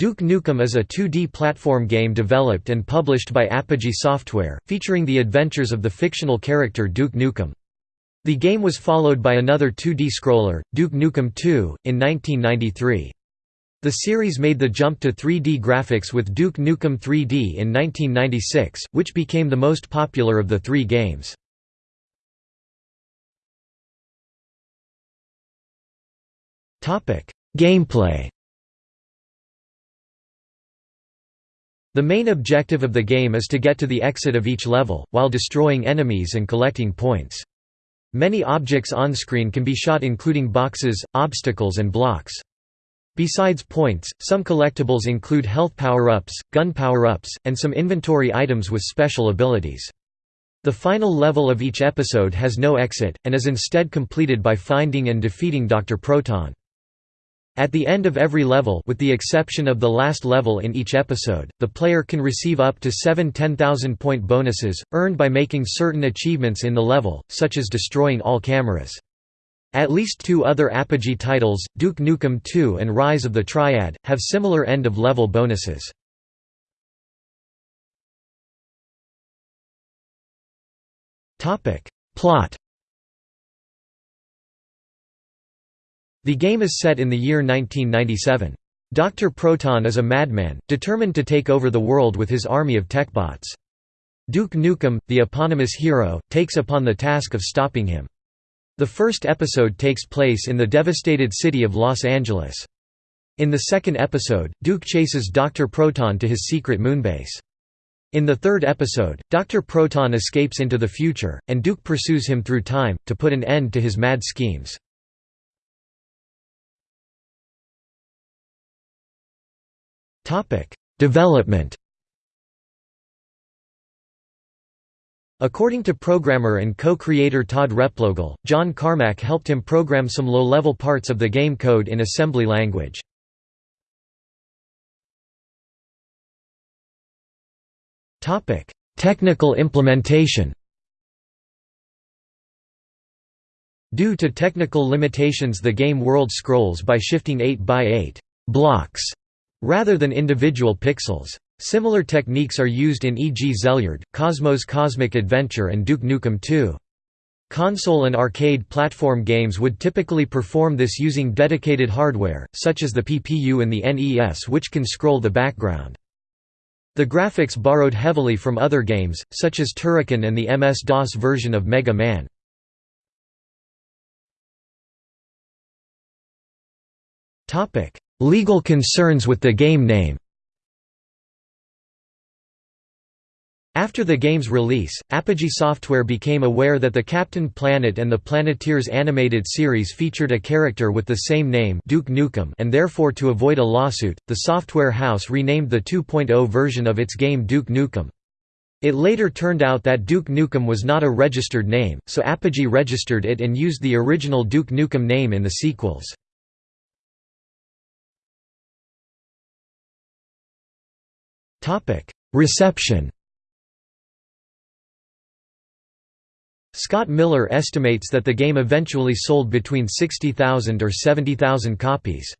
Duke Nukem is a 2D platform game developed and published by Apogee Software, featuring the adventures of the fictional character Duke Nukem. The game was followed by another 2D scroller, Duke Nukem 2, in 1993. The series made the jump to 3D graphics with Duke Nukem 3D in 1996, which became the most popular of the three games. Gameplay The main objective of the game is to get to the exit of each level, while destroying enemies and collecting points. Many objects on-screen can be shot including boxes, obstacles and blocks. Besides points, some collectibles include health power-ups, gun power-ups, and some inventory items with special abilities. The final level of each episode has no exit, and is instead completed by finding and defeating Dr. Proton. At the end of every level with the exception of the last level in each episode, the player can receive up to seven 10,000-point bonuses, earned by making certain achievements in the level, such as destroying all cameras. At least two other Apogee titles, Duke Nukem 2 and Rise of the Triad, have similar end-of-level bonuses. Plot The game is set in the year 1997. Dr. Proton is a madman, determined to take over the world with his army of techbots. Duke Nukem, the eponymous hero, takes upon the task of stopping him. The first episode takes place in the devastated city of Los Angeles. In the second episode, Duke chases Dr. Proton to his secret moonbase. In the third episode, Dr. Proton escapes into the future, and Duke pursues him through time, to put an end to his mad schemes. Development According to programmer and co-creator Todd Replogle, John Carmack helped him program some low-level parts of the game code in assembly language. Technical implementation Due to technical limitations the game world scrolls by shifting 8 by 8 blocks rather than individual pixels. Similar techniques are used in e.g. Xelliard, Cosmo's Cosmic Adventure and Duke Nukem 2. Console and arcade platform games would typically perform this using dedicated hardware, such as the PPU and the NES which can scroll the background. The graphics borrowed heavily from other games, such as Turrican and the MS-DOS version of Mega Man. Legal concerns with the game name After the game's release, Apogee Software became aware that the Captain Planet and the Planeteers animated series featured a character with the same name Duke Nukem and therefore to avoid a lawsuit, the software house renamed the 2.0 version of its game Duke Nukem. It later turned out that Duke Nukem was not a registered name, so Apogee registered it and used the original Duke Nukem name in the sequels. Reception Scott Miller estimates that the game eventually sold between 60,000 or 70,000 copies.